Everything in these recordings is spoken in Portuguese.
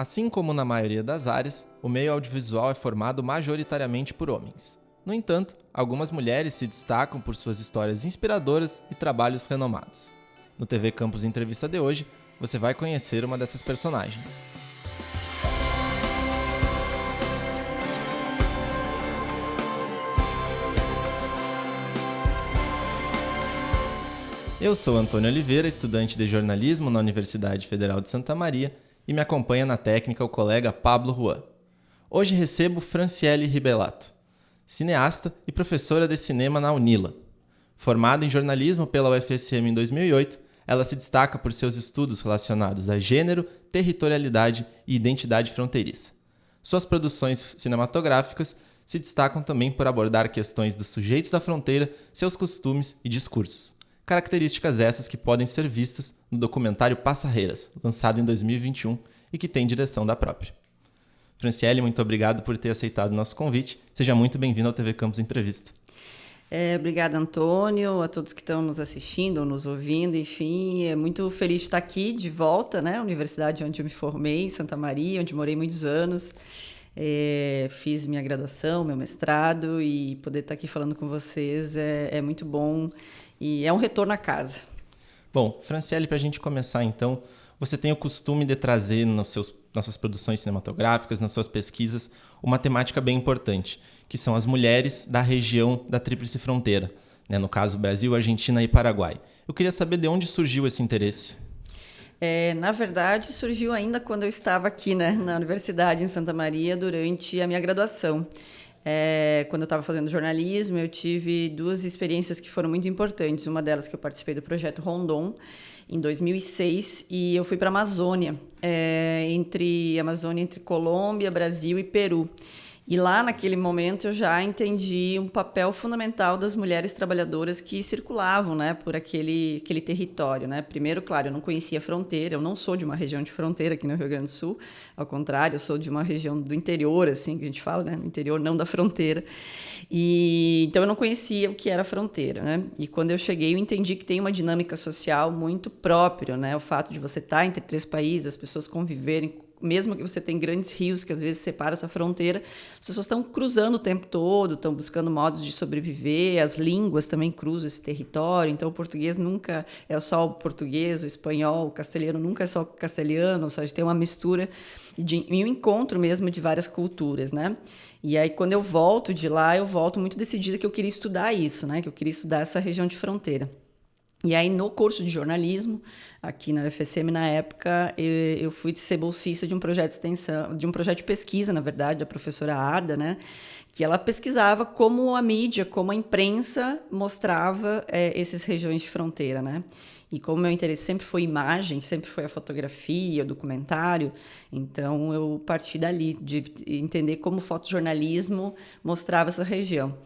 Assim como na maioria das áreas, o meio audiovisual é formado majoritariamente por homens. No entanto, algumas mulheres se destacam por suas histórias inspiradoras e trabalhos renomados. No TV Campus Entrevista de hoje, você vai conhecer uma dessas personagens. Eu sou Antônio Oliveira, estudante de jornalismo na Universidade Federal de Santa Maria e me acompanha na técnica o colega Pablo Juan. Hoje recebo Franciele Ribelato, cineasta e professora de cinema na Unila. Formada em jornalismo pela UFSM em 2008, ela se destaca por seus estudos relacionados a gênero, territorialidade e identidade fronteiriça. Suas produções cinematográficas se destacam também por abordar questões dos sujeitos da fronteira, seus costumes e discursos características essas que podem ser vistas no documentário Passarreiras, lançado em 2021 e que tem direção da própria. Franciele, muito obrigado por ter aceitado o nosso convite. Seja muito bem-vindo ao TV Campus Entrevista. É, obrigada, Antônio, a todos que estão nos assistindo nos ouvindo. Enfim, é muito feliz de estar aqui de volta, né? Universidade onde eu me formei, Santa Maria, onde morei muitos anos. É, fiz minha graduação, meu mestrado e poder estar aqui falando com vocês é, é muito bom e é um retorno à casa. Bom, Franciele, para a gente começar então, você tem o costume de trazer nos seus, nas suas produções cinematográficas, nas suas pesquisas, uma temática bem importante, que são as mulheres da região da Tríplice Fronteira, né? no caso Brasil, Argentina e Paraguai. Eu queria saber de onde surgiu esse interesse. É, na verdade, surgiu ainda quando eu estava aqui né, na universidade em Santa Maria durante a minha graduação. É, quando eu estava fazendo jornalismo, eu tive duas experiências que foram muito importantes. Uma delas que eu participei do projeto Rondon em 2006 e eu fui para a Amazônia, é, entre Amazônia entre Colômbia, Brasil e Peru. E lá, naquele momento, eu já entendi um papel fundamental das mulheres trabalhadoras que circulavam né, por aquele, aquele território. Né? Primeiro, claro, eu não conhecia a fronteira, eu não sou de uma região de fronteira aqui no Rio Grande do Sul, ao contrário, eu sou de uma região do interior, assim, que a gente fala, né? no interior, não da fronteira. E, então, eu não conhecia o que era fronteira. Né? E quando eu cheguei, eu entendi que tem uma dinâmica social muito própria, né? o fato de você estar entre três países, as pessoas conviverem mesmo que você tenha grandes rios que às vezes separam essa fronteira, as pessoas estão cruzando o tempo todo, estão buscando modos de sobreviver, as línguas também cruzam esse território, então o português nunca é só o português, o espanhol, o castelhano nunca é só o castelhano, ou seja, tem uma mistura de, um encontro mesmo de várias culturas, né? E aí quando eu volto de lá, eu volto muito decidida que eu queria estudar isso, né? Que eu queria estudar essa região de fronteira. E aí, no curso de jornalismo, aqui na UFSM, na época, eu, fui ser bolsista de um projeto de extensão, de um projeto de pesquisa, na verdade, da professora Ada, né? Que ela pesquisava como a mídia, como a imprensa mostrava é, essas regiões de fronteira, né? E como meu interesse sempre foi imagem, sempre foi a fotografia, o documentário, então eu parti dali, de entender como o fotojornalismo mostrava essa região.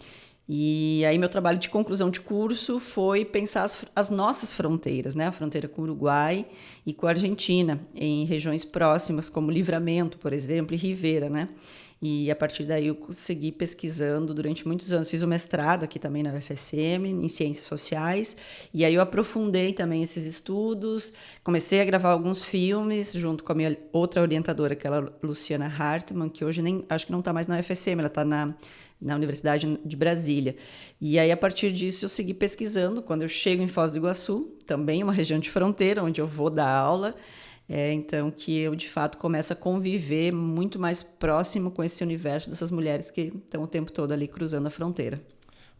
E aí meu trabalho de conclusão de curso foi pensar as, as, nossas fronteiras, né? A fronteira com o Uruguai e com a Argentina, em regiões próximas como Livramento, por exemplo, e Rivera, né? E a partir daí eu segui pesquisando durante muitos anos. Fiz o mestrado aqui também na UFSM, em Ciências Sociais. E aí eu aprofundei também esses estudos. Comecei a gravar alguns filmes junto com a minha outra orientadora, que é a Luciana Hartmann, que hoje nem acho que não está mais na UFSM, ela está na na Universidade de Brasília. E aí, a partir disso, eu segui pesquisando. Quando eu chego em Foz do Iguaçu, também uma região de fronteira, onde eu vou dar aula, é, então que eu, de fato, começo a conviver muito mais próximo com esse universo dessas mulheres que estão o tempo todo ali cruzando a fronteira.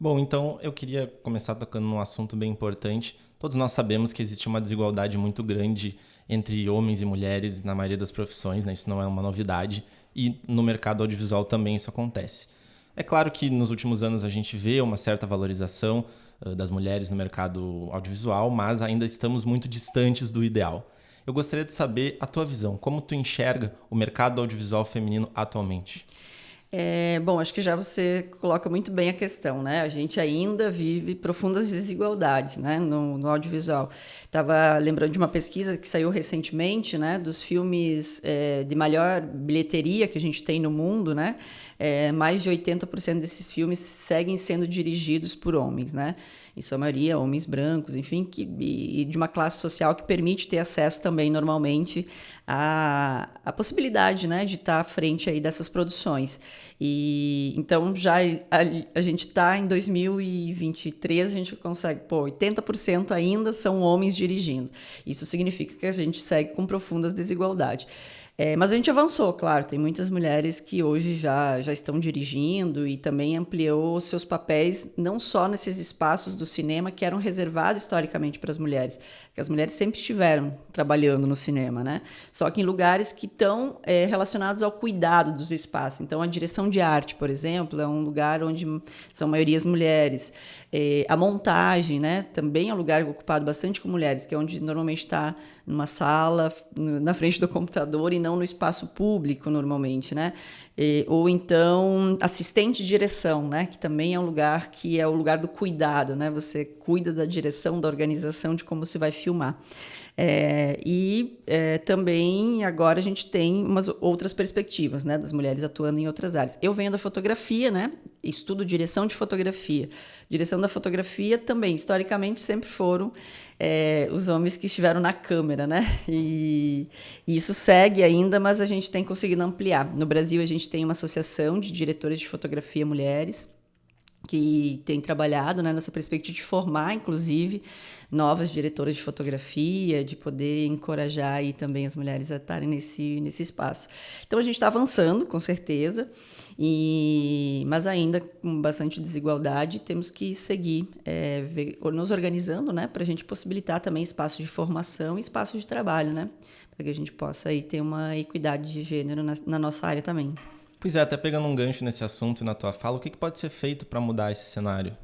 Bom, então eu queria começar tocando num assunto bem importante. Todos nós sabemos que existe uma desigualdade muito grande entre homens e mulheres na maioria das profissões, né? isso não é uma novidade, e no mercado audiovisual também isso acontece. É claro que nos últimos anos a gente vê uma certa valorização uh, das mulheres no mercado audiovisual, mas ainda estamos muito distantes do ideal. Eu gostaria de saber a tua visão, como tu enxerga o mercado audiovisual feminino atualmente? É, bom, acho que já você coloca muito bem a questão, né? A gente ainda vive profundas desigualdades, né, no, no audiovisual. Estava lembrando de uma pesquisa que saiu recentemente, né, dos filmes é, de maior bilheteria que a gente tem no mundo, né? É, mais de 80% desses filmes seguem sendo dirigidos por homens, né? Em sua maioria, homens brancos, enfim, que, e, de uma classe social que permite ter acesso também normalmente à, à possibilidade, né, de estar à frente aí dessas produções. E então já a, a gente está em 2023, a gente consegue, pô, 80% ainda são homens dirigindo. Isso significa que a gente segue com profundas desigualdades. É, mas a gente avançou, claro. Tem muitas mulheres que hoje já, já estão dirigindo e também ampliou seus papéis, não só nesses espaços do cinema que eram reservados historicamente para as mulheres, que as mulheres sempre estiveram trabalhando no cinema, né? Só que em lugares que estão é, relacionados ao cuidado dos espaços. Então, a direção de arte, por exemplo, é um lugar onde são maiorias mulheres. É, a montagem, né? Também é um lugar ocupado bastante com mulheres, que é onde normalmente está numa sala, na frente do computador e não no espaço público, normalmente, né? E, ou então assistente de direção, né? Que também é um lugar que é o lugar do cuidado, né? Você cuida da direção, da organização, de como se vai filmar. É, e é, também agora a gente tem umas outras perspectivas, né, das mulheres atuando em outras áreas. Eu venho da fotografia, né, estudo direção de fotografia. Direção da fotografia também, historicamente, sempre foram é, os homens que estiveram na câmera, né? E, e, isso segue ainda, mas a gente tem conseguido ampliar. No Brasil, a gente tem uma associação de diretores de fotografia mulheres que tem trabalhado né, nessa perspectiva de formar, inclusive, novas diretoras de fotografia, de poder encorajar aí também as mulheres a estarem nesse, nesse espaço. Então a gente está avançando, com certeza, e, mas ainda com bastante desigualdade, temos que seguir é, ver, nos organizando né, para a gente possibilitar também espaços de formação e espaços de trabalho, né, para que a gente possa aí ter uma equidade de gênero na, na nossa área também. Pois é, até pegando um gancho nesse assunto e na tua fala, o que, que pode ser feito para mudar esse cenário?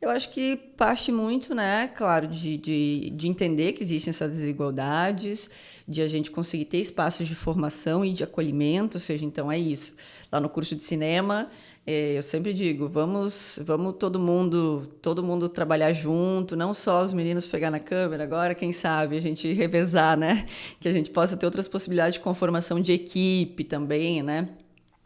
Eu acho que parte muito, né, claro, de, de, de, entender que existem essas desigualdades, de a gente conseguir ter espaços de formação e de acolhimento, ou seja, então é isso. Lá no curso de cinema, é, eu sempre digo, vamos, vamos todo mundo, todo mundo trabalhar junto, não só os meninos pegar na câmera, agora quem sabe a gente revezar, né, que a gente possa ter outras possibilidades de conformação de equipe também, né,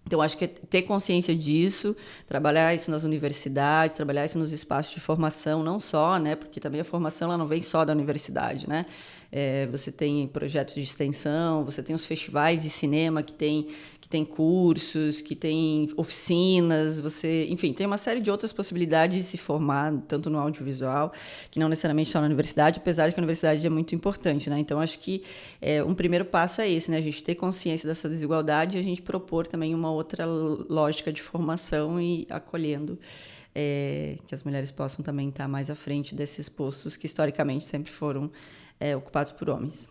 então, acho que é ter consciência disso, trabalhar isso nas universidades, trabalhar isso nos espaços de formação, não só, né? Porque também a formação ela não vem só da universidade, né? É, você tem projetos de extensão, você tem os festivais de cinema que tem que tem cursos, que tem oficinas, você, enfim, tem uma série de outras possibilidades de se formar, tanto no audiovisual, que não necessariamente está na universidade, apesar de que a universidade é muito importante, né? Então, acho que é, um primeiro passo é esse, né? A gente ter consciência dessa desigualdade e a gente propor também uma outra lógica de formação e acolhendo é, que as mulheres possam também estar mais à frente desses postos que historicamente sempre foram é, ocupados por homens.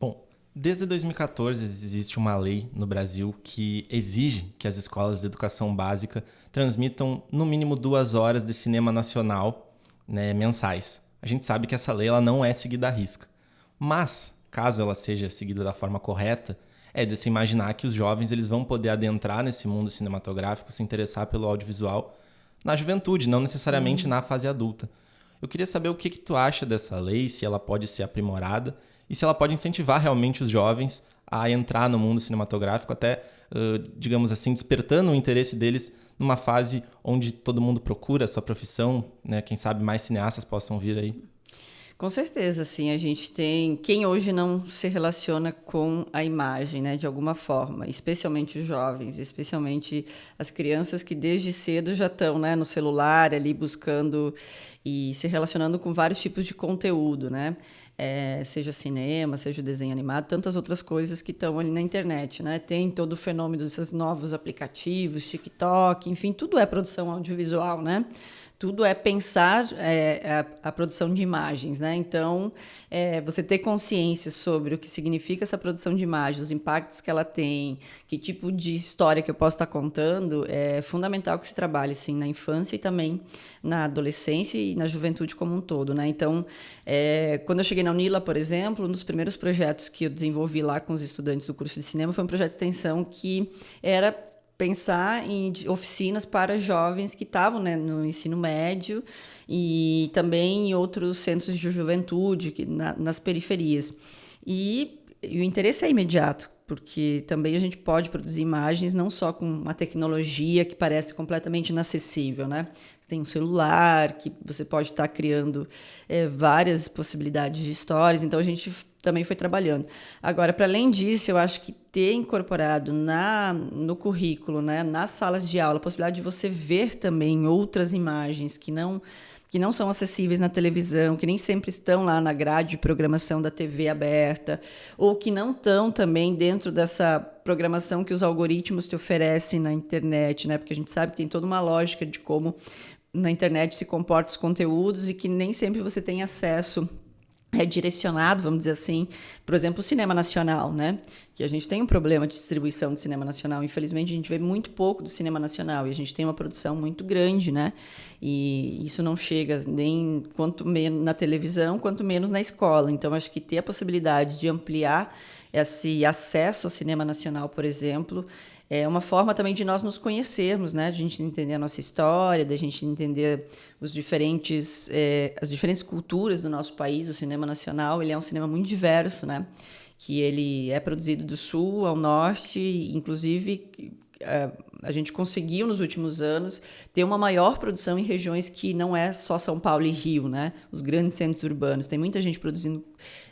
Bom, Desde 2014 existe uma lei no Brasil que exige que as escolas de educação básica transmitam no mínimo duas horas de cinema nacional né, mensais. A gente sabe que essa lei ela não é seguida à risca, mas caso ela seja seguida da forma correta, é de se imaginar que os jovens eles vão poder adentrar nesse mundo cinematográfico, se interessar pelo audiovisual na juventude, não necessariamente uhum. na fase adulta. Eu queria saber o que, que tu acha dessa lei, se ela pode ser aprimorada e se ela pode incentivar realmente os jovens a entrar no mundo cinematográfico, até, digamos assim, despertando o interesse deles numa fase onde todo mundo procura a sua profissão, né? Quem sabe mais cineastas possam vir aí. Com certeza, sim. A gente tem quem hoje não se relaciona com a imagem, né, de alguma forma, especialmente os jovens, especialmente as crianças que desde cedo já estão, né, no celular ali buscando e se relacionando com vários tipos de conteúdo, né? É, seja cinema, seja desenho animado, tantas outras coisas que estão ali na internet, né? Tem todo o fenômeno desses novos aplicativos, TikTok, enfim, tudo é produção audiovisual, né? Tudo é pensar é, a, a, produção de imagens, né? Então, é, você ter consciência sobre o que significa essa produção de imagens, os impactos que ela tem, que tipo de história que eu posso estar contando, é fundamental que se trabalhe, sim, na infância e também na adolescência e na juventude como um todo, né? Então, é, quando eu cheguei na Unila, por exemplo, um dos primeiros projetos que eu desenvolvi lá com os estudantes do curso de cinema foi um projeto de extensão que era pensar em oficinas para jovens que estavam né, no ensino médio e também em outros centros de juventude, que, na, nas periferias. E, e o interesse é imediato, porque também a gente pode produzir imagens não só com uma tecnologia que parece completamente inacessível, né? Você tem um celular que você pode estar criando é, várias possibilidades de histórias, então a gente também foi trabalhando. Agora, para além disso, eu acho que ter incorporado na, no currículo, né, nas salas de aula, a possibilidade de você ver também outras imagens que não que não são acessíveis na televisão, que nem sempre estão lá na grade de programação da TV aberta, ou que não estão também dentro dessa programação que os algoritmos te oferecem na internet, né? Porque a gente sabe que tem toda uma lógica de como na internet se comportam os conteúdos e que nem sempre você tem acesso é direcionado, vamos dizer assim, por exemplo, o cinema nacional, né? Que a gente tem um problema de distribuição de cinema nacional. Infelizmente, a gente vê muito pouco do cinema nacional e a gente tem uma produção muito grande, né? E isso não chega nem quanto menos na televisão, quanto menos na escola. Então, acho que ter a possibilidade de ampliar esse acesso ao cinema nacional, por exemplo, é uma forma também de nós nos conhecermos, né? De a gente entender a nossa história, da gente entender os diferentes, é, as diferentes culturas do nosso país. O cinema nacional ele é um cinema muito diverso, né? Que ele é produzido do sul ao norte, inclusive a gente conseguiu nos últimos anos ter uma maior produção em regiões que não é só São Paulo e Rio, né? Os grandes centros urbanos. Tem muita gente produzindo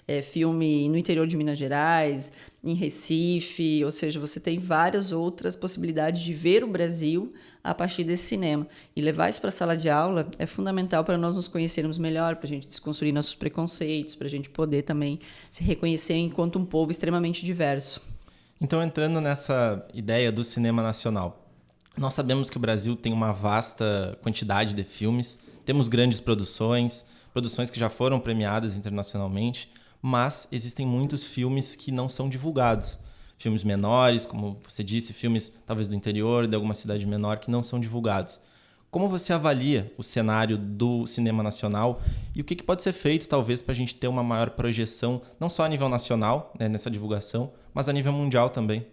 é, filme no interior de Minas Gerais, em Recife, ou seja, você tem várias outras possibilidades de ver o Brasil a partir desse cinema. E levar isso para a sala de aula é fundamental para nós nos conhecermos melhor, para a gente desconstruir nossos preconceitos, para a gente poder também se reconhecer enquanto um povo extremamente diverso. Então, entrando nessa ideia do cinema nacional, nós sabemos que o Brasil tem uma vasta quantidade de filmes, temos grandes produções, produções que já foram premiadas internacionalmente, mas existem muitos filmes que não são divulgados. Filmes menores, como você disse, filmes talvez do interior, de alguma cidade menor, que não são divulgados. Como você avalia o cenário do cinema nacional e o que, que pode ser feito, talvez, para a gente ter uma maior projeção, não só a nível nacional, né, nessa divulgação, mas a nível mundial também?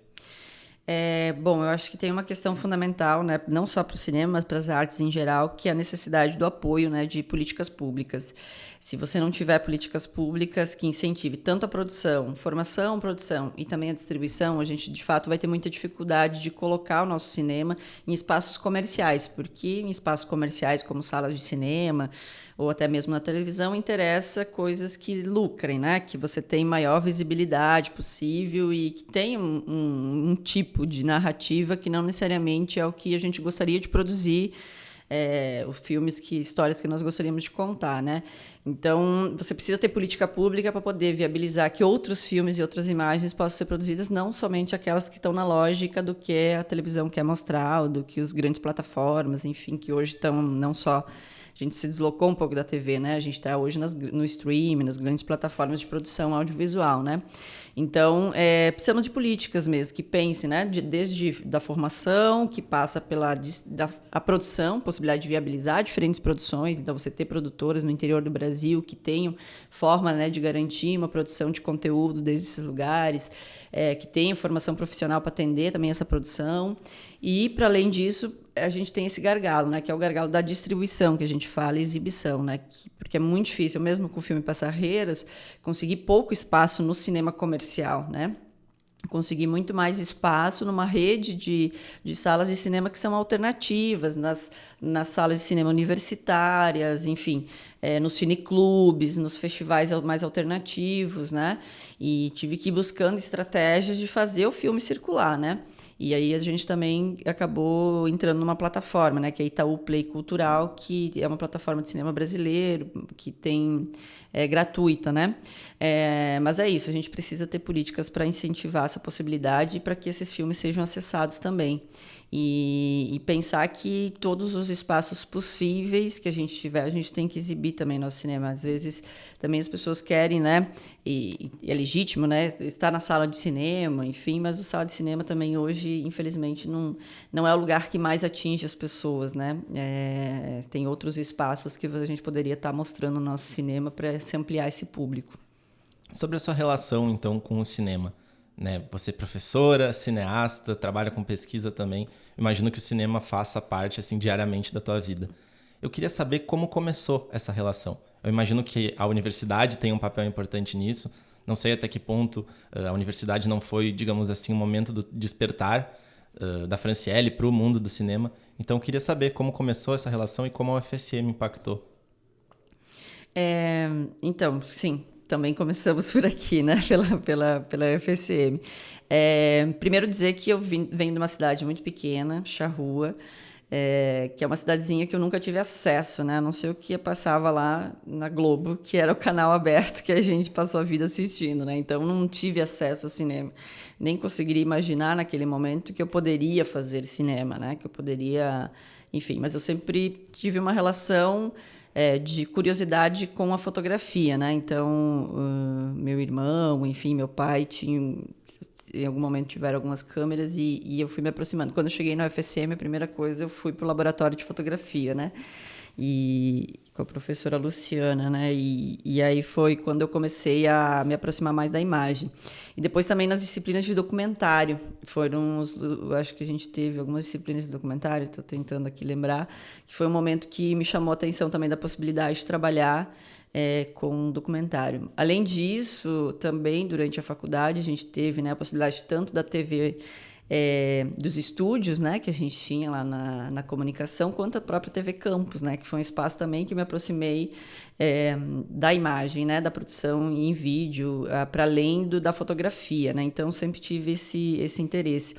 É, bom, eu acho que tem uma questão fundamental, né, não só para o cinema, mas para as artes em geral, que é a necessidade do apoio né, de políticas públicas. Se você não tiver políticas públicas que incentive tanto a produção, formação, produção e também a distribuição, a gente de fato vai ter muita dificuldade de colocar o nosso cinema em espaços comerciais, porque em espaços comerciais como salas de cinema ou até mesmo na televisão interessa coisas que lucrem, né? Que você tem maior visibilidade possível e que tem um, um, um tipo de narrativa que não necessariamente é o que a gente gostaria de produzir é, filmes que histórias que nós gostaríamos de contar, né? Então você precisa ter política pública para poder viabilizar que outros filmes e outras imagens possam ser produzidas, não somente aquelas que estão na lógica do que a televisão quer mostrar, ou do que os grandes plataformas, enfim, que hoje estão não só a gente se deslocou um pouco da TV, né? A gente está hoje nas, no streaming, nas grandes plataformas de produção audiovisual, né? Então, é, precisamos de políticas mesmo, que pensem, né, de, desde da formação, que passa pela da, a produção, possibilidade de viabilizar diferentes produções, então você ter produtoras no interior do Brasil que tenham forma né, de garantir uma produção de conteúdo desde esses lugares, é, que tenham formação profissional para atender também essa produção. E, para além disso, a gente tem esse gargalo, né, que é o gargalo da distribuição, que a gente fala, exibição, né, que, porque é muito difícil, mesmo com o filme Passarreiras, conseguir pouco espaço no cinema comercial, né? conseguir muito mais espaço numa rede de, de salas de cinema que são alternativas, nas, nas salas de cinema universitárias, enfim, é, nos cineclubes, nos festivais mais alternativos, né? E tive que ir buscando estratégias de fazer o filme circular, né? E aí a gente também acabou entrando numa plataforma, né, que é Itaú Play Cultural, que é uma plataforma de cinema brasileiro, que tem é gratuita, né? É, mas é isso, a gente precisa ter políticas para incentivar essa possibilidade e para que esses filmes sejam acessados também. E, e, pensar que todos os espaços possíveis que a gente tiver, a gente tem que exibir também nosso cinema. Às vezes também as pessoas querem, né? E, e é legítimo, né? Estar na sala de cinema, enfim, mas o sala de cinema também hoje, infelizmente, não, não é o lugar que mais atinge as pessoas, né? É, tem outros espaços que a gente poderia estar mostrando o nosso cinema para se ampliar esse público. Sobre a sua relação, então, com o cinema. Né? Você é professora, cineasta, trabalha com pesquisa também. Imagino que o cinema faça parte assim diariamente da tua vida. Eu queria saber como começou essa relação. Eu imagino que a universidade tem um papel importante nisso. Não sei até que ponto uh, a universidade não foi, digamos assim, um momento do despertar uh, da Franciele para o mundo do cinema. Então, eu queria saber como começou essa relação e como a UFSM impactou. É, então, sim, também começamos por aqui, né? Pela, pela, pela UFSM. É, primeiro dizer que eu vim, venho de uma cidade muito pequena, Charrua, é, que é uma cidadezinha que eu nunca tive acesso, né? A não sei o que passava lá na Globo, que era o canal aberto que a gente passou a vida assistindo, né? Então não tive acesso ao cinema, nem conseguiria imaginar naquele momento que eu poderia fazer cinema, né? Que eu poderia, enfim. Mas eu sempre tive uma relação é, de curiosidade com a fotografia, né? Então, uh, meu irmão, enfim, meu pai tinha em algum momento tiveram algumas câmeras e, e, eu fui me aproximando. Quando eu cheguei no UFSM, a primeira coisa eu fui para o laboratório de fotografia, né? E com a professora Luciana, né? E, e aí foi quando eu comecei a me aproximar mais da imagem. E depois também nas disciplinas de documentário. Foram os, acho que a gente teve algumas disciplinas de documentário, estou tentando aqui lembrar, que foi um momento que me chamou a atenção também da possibilidade de trabalhar é, com documentário. Além disso, também durante a faculdade a gente teve né, a possibilidade tanto da TV é, dos estúdios, né, que a gente tinha lá na, na comunicação, quanto a própria TV Campus, né, que foi um espaço também que me aproximei é, da imagem, né, da produção em vídeo, para além do, da fotografia, né, então sempre tive esse, esse interesse.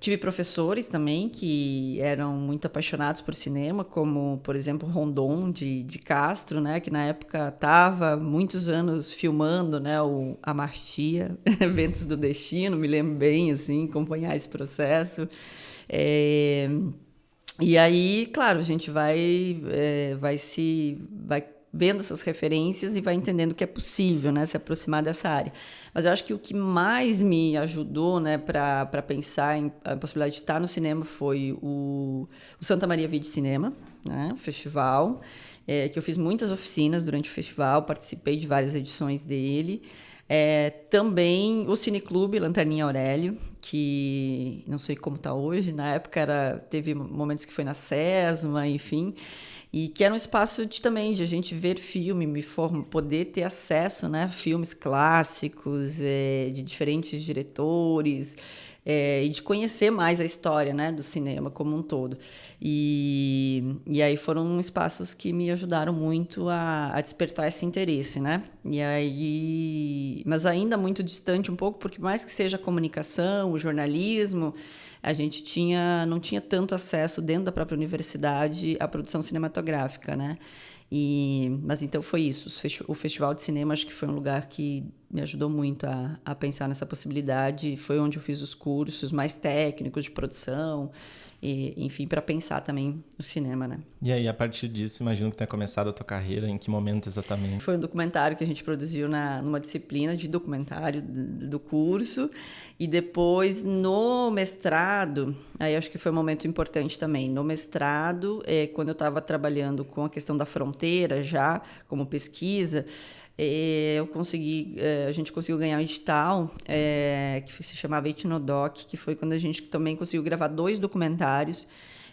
Tive professores também que eram muito apaixonados por cinema, como, por exemplo, Rondon de, de Castro, né, que na época estava muitos anos filmando né, o Amartia, Ventos do Destino, me lembro bem, assim, acompanhar esse processo. É, e aí, claro, a gente vai, é, vai se vai vendo essas referências e vai entendendo que é possível né, se aproximar dessa área. Mas eu acho que o que mais me ajudou né, para pensar em a possibilidade de estar no cinema foi o, o Santa Maria Vídeo Cinema, né, o festival, é, que eu fiz muitas oficinas durante o festival, participei de várias edições dele. É, também o Cineclube Lanterninha Aurélio, que não sei como está hoje, na época era, teve momentos que foi na SESMA, enfim e que era um espaço de, também de a gente ver filme, me form, poder ter acesso né, a filmes clássicos, é, de diferentes diretores, é, e de conhecer mais a história né, do cinema como um todo. E, e aí foram espaços que me ajudaram muito a, a despertar esse interesse, né? E aí, mas ainda muito distante um pouco, porque mais que seja a comunicação, o jornalismo, a gente tinha, não tinha tanto acesso dentro da própria universidade à produção cinematográfica, né? E, mas então foi isso. O Festival de Cinema acho que foi um lugar que me ajudou muito a, a pensar nessa possibilidade. Foi onde eu fiz os cursos mais técnicos de produção, e, enfim, para pensar também o cinema, né? E aí, a partir disso, imagino que tenha começado a tua carreira, em que momento exatamente? Foi um documentário que a gente produziu na, numa disciplina de documentário do curso, e depois no mestrado, aí acho que foi um momento importante também. No mestrado, é, quando eu estava trabalhando com a questão da fronteira já, como pesquisa, é, eu consegui, é, a gente conseguiu ganhar um edital é, que se chamava Etnodoc, que foi quando a gente também conseguiu gravar dois documentários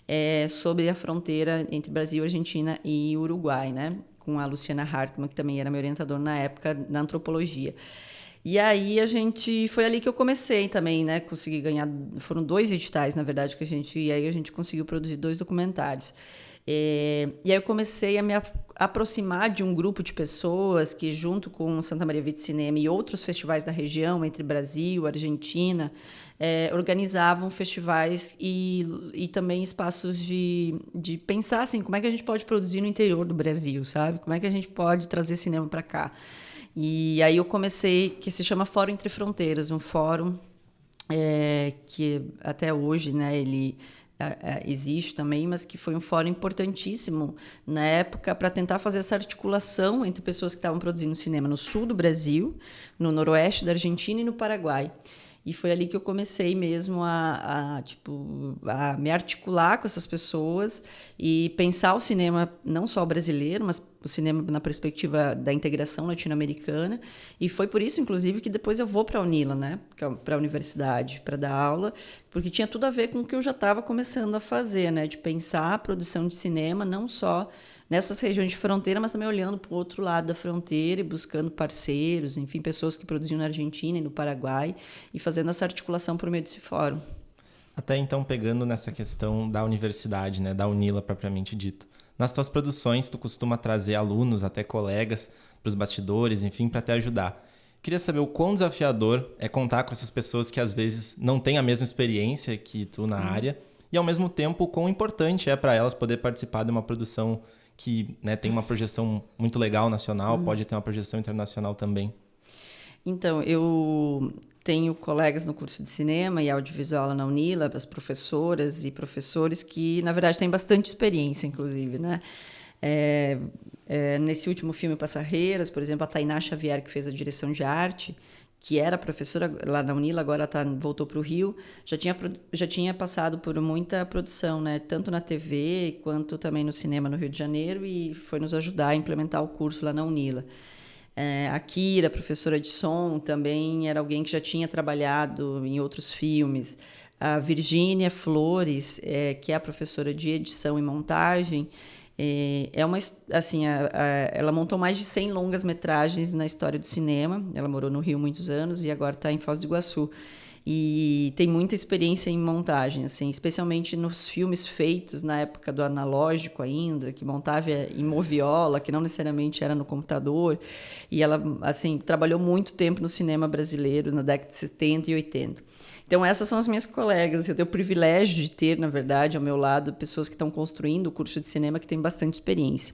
é, sobre a fronteira entre Brasil, Argentina e Uruguai, né? Com a Luciana Hartmann, que também era minha orientadora na época na antropologia. E aí a gente foi ali que eu comecei também, né? Consegui ganhar, foram dois editais, na verdade, que a gente e aí a gente conseguiu produzir dois documentários. É, e aí eu comecei a me aproximar de um grupo de pessoas que, junto com Santa Maria Vite Cinema e outros festivais da região, entre Brasil, Argentina, é, organizavam festivais e, e também espaços de, de pensar assim, como é que a gente pode produzir no interior do Brasil, sabe? Como é que a gente pode trazer cinema para cá? E aí eu comecei, que se chama Fórum Entre Fronteiras, um fórum é, que até hoje, né, ele existe também, mas que foi um fórum importantíssimo na época para tentar fazer essa articulação entre pessoas que estavam produzindo cinema no sul do Brasil, no noroeste da Argentina e no Paraguai. E foi ali que eu comecei mesmo a, a, tipo, a me articular com essas pessoas e pensar o cinema, não só brasileiro, mas o cinema na perspectiva da integração latino-americana. E foi por isso, inclusive, que depois eu vou para a Unila, né? É para a universidade, para dar aula, porque tinha tudo a ver com o que eu já estava começando a fazer, né? De pensar a produção de cinema não só nessas regiões de fronteira, mas também olhando para o outro lado da fronteira e buscando parceiros, enfim, pessoas que produziam na Argentina e no Paraguai e fazendo essa articulação por meio desse fórum. Até então, pegando nessa questão da universidade, né, da Unila propriamente dito. Nas tuas produções, tu costuma trazer alunos, até colegas, para os bastidores, enfim, para te ajudar. Queria saber o quão desafiador é contar com essas pessoas que às vezes não têm a mesma experiência que tu na hum. área e ao mesmo tempo o quão importante é para elas poder participar de uma produção que né, tem uma projeção muito legal nacional, hum. pode ter uma projeção internacional também. Então, eu tenho colegas no curso de cinema e audiovisual na Unila, as professoras e professores que, na verdade, têm bastante experiência, inclusive, né? É, é, nesse último filme Passarreiras, por exemplo, a Tainá Xavier, que fez a direção de arte, que era professora lá na Unila, agora tá, voltou para o Rio, já tinha, já tinha passado por muita produção, né? tanto na TV quanto também no cinema no Rio de Janeiro, e foi nos ajudar a implementar o curso lá na Unila. É, a Kira, professora de som, também era alguém que já tinha trabalhado em outros filmes. A Virgínia Flores, é, que é a professora de edição e montagem, é, é uma assim, a, a, ela montou mais de 100 longas metragens na história do cinema. Ela morou no Rio muitos anos e agora está em Foz do Iguaçu e tem muita experiência em montagem, assim, especialmente nos filmes feitos na época do analógico ainda, que montava em moviola, que não necessariamente era no computador, e ela assim trabalhou muito tempo no cinema brasileiro na década de 70 e 80. Então essas são as minhas colegas, eu tenho o privilégio de ter, na verdade, ao meu lado pessoas que estão construindo o curso de cinema que têm bastante experiência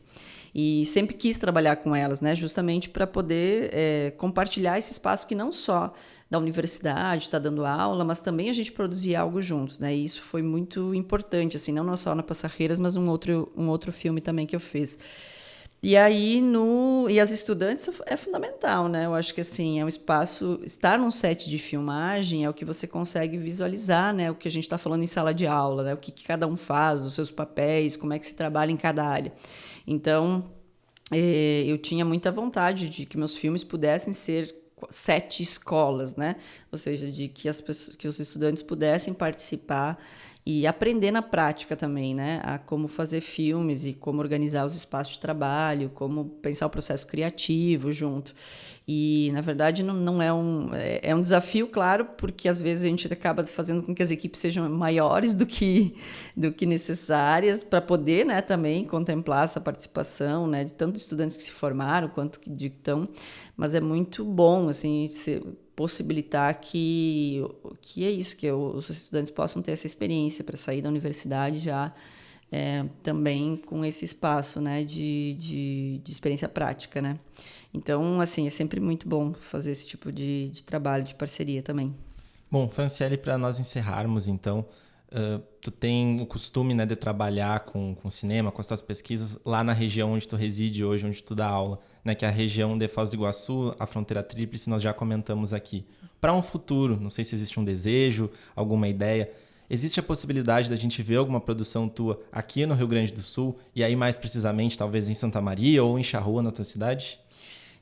e sempre quis trabalhar com elas, né, justamente para poder é, compartilhar esse espaço que não só da universidade está dando aula, mas também a gente produzir algo juntos, né? E isso foi muito importante, assim, não só na Passarreiras, mas um outro um outro filme também que eu fiz. E aí no e as estudantes é fundamental, né? Eu acho que assim é um espaço estar num set de filmagem é o que você consegue visualizar, né? O que a gente está falando em sala de aula, né? O que, que cada um faz, os seus papéis, como é que se trabalha em cada área. Então eh, eu tinha muita vontade de que meus filmes pudessem ser sete escolas, né? Ou seja, de que as pessoas, que os estudantes pudessem participar e aprender na prática também, né? A como fazer filmes e como organizar os espaços de trabalho, como pensar o processo criativo junto. E, na verdade, não, não é um... É, é um desafio, claro, porque às vezes a gente acaba fazendo com que as equipes sejam maiores do que, do que necessárias para poder, né, também contemplar essa participação, né, de tanto estudantes que se formaram quanto que estão. Mas é muito bom, assim, ser possibilitar que, que é isso, que os estudantes possam ter essa experiência para sair da universidade já é, também com esse espaço né, de, de, de, experiência prática. Né? Então, assim, é sempre muito bom fazer esse tipo de, de trabalho, de parceria também. Bom, Franciele, para nós encerrarmos, então, tu tem o costume né, de trabalhar com, com cinema, com as tuas pesquisas lá na região onde tu reside hoje, onde tu dá aula né, que é a região de Foz do Iguaçu, a fronteira tríplice, nós já comentamos aqui. Para um futuro, não sei se existe um desejo, alguma ideia, existe a possibilidade da gente ver alguma produção tua aqui no Rio Grande do Sul e aí mais precisamente talvez em Santa Maria ou em Charrua, na tua cidade?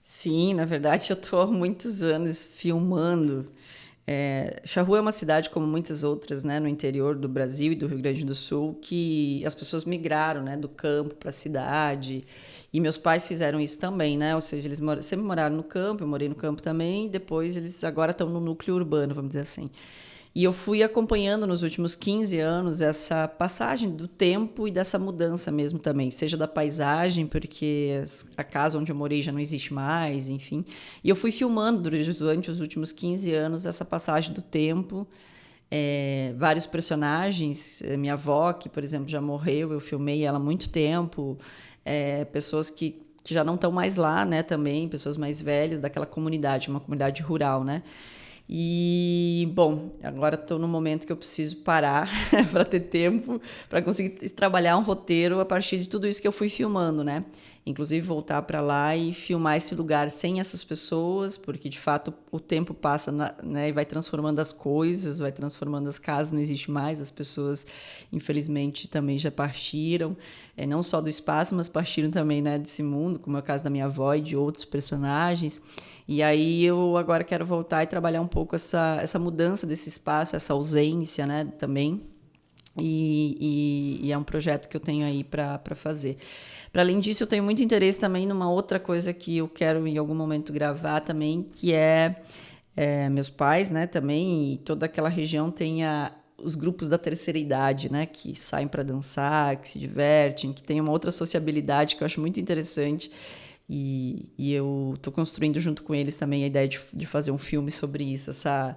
Sim, na verdade eu estou há muitos anos filmando é, Charrua é uma cidade, como muitas outras, né, no interior do Brasil e do Rio Grande do Sul, que as pessoas migraram, né, do campo para a cidade. E meus pais fizeram isso também, né? Ou seja, eles mor sempre moraram no campo, eu morei no campo também. Depois eles agora estão no núcleo urbano, vamos dizer assim. E eu fui acompanhando nos últimos 15 anos essa passagem do tempo e dessa mudança mesmo também, seja da paisagem, porque a casa onde eu morei já não existe mais, enfim. E eu fui filmando durante os últimos 15 anos essa passagem do tempo. É, vários personagens, eh, minha avó, que por exemplo já morreu, eu filmei ela há muito tempo, é, pessoas que, que já não estão mais lá, né, também, pessoas mais velhas daquela comunidade, uma comunidade rural, né. E, bom, agora estou no momento que eu preciso parar para ter tempo para conseguir trabalhar um roteiro a partir de tudo isso que eu fui filmando, né? Inclusive voltar para lá e filmar esse lugar sem essas pessoas, porque de fato o tempo passa na, né, e vai transformando as coisas, vai transformando as casas, não existe mais, as pessoas infelizmente também já partiram, é, não só do espaço, mas partiram também né, desse mundo, como é o caso da minha avó e de outros personagens. E aí eu agora quero voltar e trabalhar um pouco essa, essa mudança desse espaço, essa ausência né, também. E, e, e, é um projeto que eu tenho aí para fazer. Para além disso, eu tenho muito interesse também numa outra coisa que eu quero em algum momento gravar também, que é, é meus pais, né, também, e toda aquela região tem a, os grupos da terceira idade, né, que saem para dançar, que se divertem, que tem uma outra sociabilidade que eu acho muito interessante. E, e eu estou construindo junto com eles também a ideia de, de fazer um filme sobre isso, essa,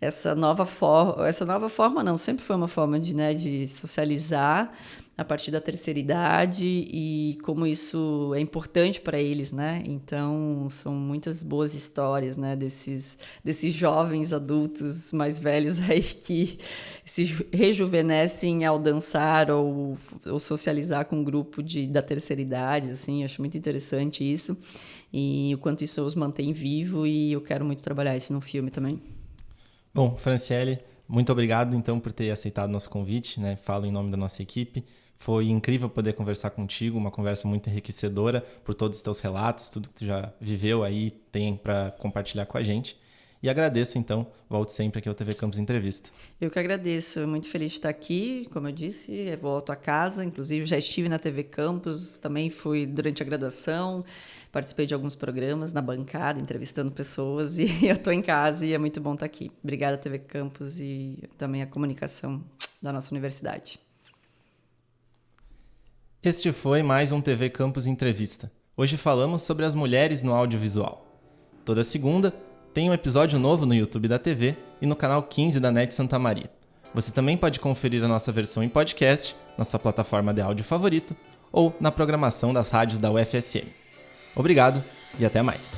essa nova forma, essa nova forma não, sempre foi uma forma de, né, de socializar a partir da terceira idade e como isso é importante para eles, né? Então, são muitas boas histórias, né, desses desses jovens adultos mais velhos aí que se rejuvenescem ao dançar ou, ou socializar com um grupo de da terceira idade, assim, acho muito interessante isso. E o quanto isso os mantém vivo e eu quero muito trabalhar isso no filme também. Bom, Franciele, muito obrigado então por ter aceitado nosso convite, né? Falo em nome da nossa equipe. Foi incrível poder conversar contigo, uma conversa muito enriquecedora por todos os teus relatos, tudo que tu já viveu aí, tem para compartilhar com a gente. E agradeço, então, volte sempre aqui ao TV Campus Entrevista. Eu que agradeço, muito feliz de estar aqui. Como eu disse, volto a casa, inclusive já estive na TV Campus, também fui durante a graduação, participei de alguns programas na bancada, entrevistando pessoas, e eu estou em casa e é muito bom estar aqui. Obrigada, TV Campus, e também a comunicação da nossa universidade. Este foi mais um TV Campus Entrevista. Hoje falamos sobre as mulheres no audiovisual. Toda segunda tem um episódio novo no YouTube da TV e no canal 15 da NET Santa Maria. Você também pode conferir a nossa versão em podcast, na sua plataforma de áudio favorito ou na programação das rádios da UFSM. Obrigado e até mais.